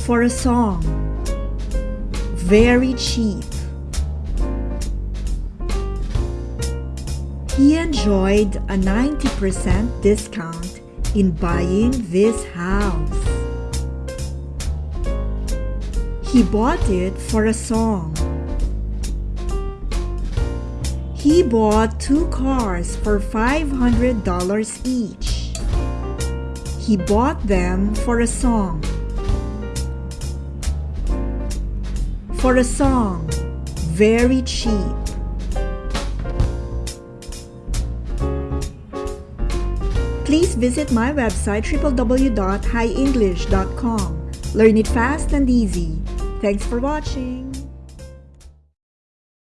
for a song. Very cheap. He enjoyed a 90% discount in buying this house. He bought it for a song. He bought two cars for $500 each. He bought them for a song. For a song, very cheap. Please visit my website www.highenglish.com. Learn it fast and easy. Thanks for watching.